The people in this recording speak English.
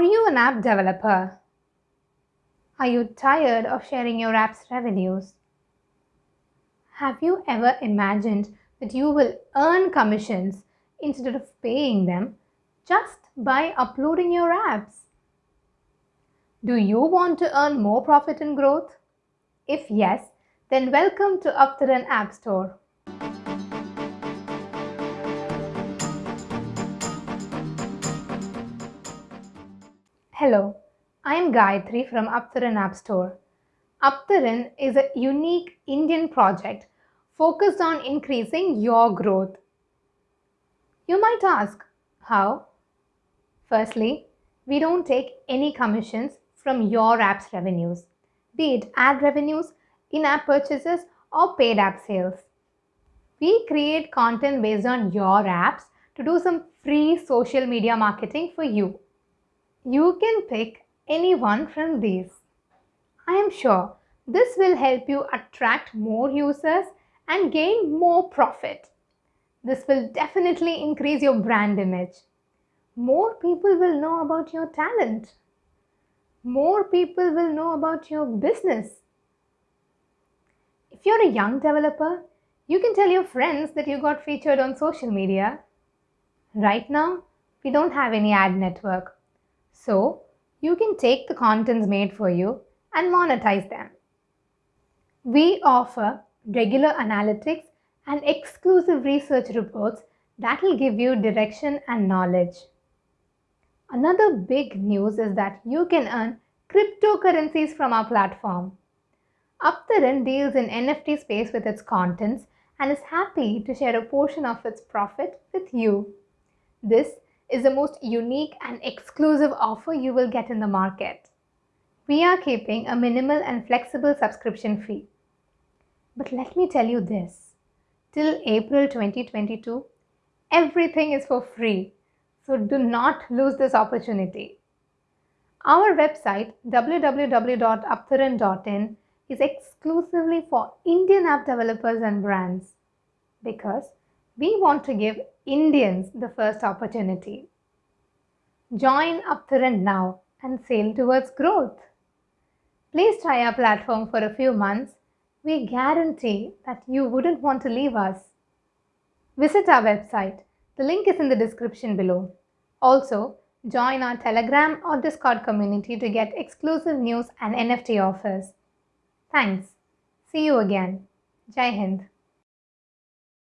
Are you an app developer? Are you tired of sharing your app's revenues? Have you ever imagined that you will earn commissions instead of paying them just by uploading your apps? Do you want to earn more profit and growth? If yes, then welcome to Aptaran App Store. Hello, I am Gayatri from Aptaran App Store. Aptaran is a unique Indian project focused on increasing your growth. You might ask, how? Firstly, we don't take any commissions from your app's revenues, be it ad revenues, in-app purchases or paid app sales. We create content based on your apps to do some free social media marketing for you. You can pick any one from these. I am sure this will help you attract more users and gain more profit. This will definitely increase your brand image. More people will know about your talent. More people will know about your business. If you're a young developer, you can tell your friends that you got featured on social media. Right now, we don't have any ad network. So you can take the contents made for you and monetize them. We offer regular analytics and exclusive research reports that will give you direction and knowledge. Another big news is that you can earn cryptocurrencies from our platform. Aptaran deals in NFT space with its contents and is happy to share a portion of its profit with you. This is the most unique and exclusive offer you will get in the market. We are keeping a minimal and flexible subscription fee. But let me tell you this, till April 2022, everything is for free, so do not lose this opportunity. Our website www.aptaran.in is exclusively for Indian app developers and brands because we want to give Indians the first opportunity. Join Aptaran now and sail towards growth. Please try our platform for a few months. We guarantee that you wouldn't want to leave us. Visit our website. The link is in the description below. Also, join our Telegram or Discord community to get exclusive news and NFT offers. Thanks. See you again. Jai Hind.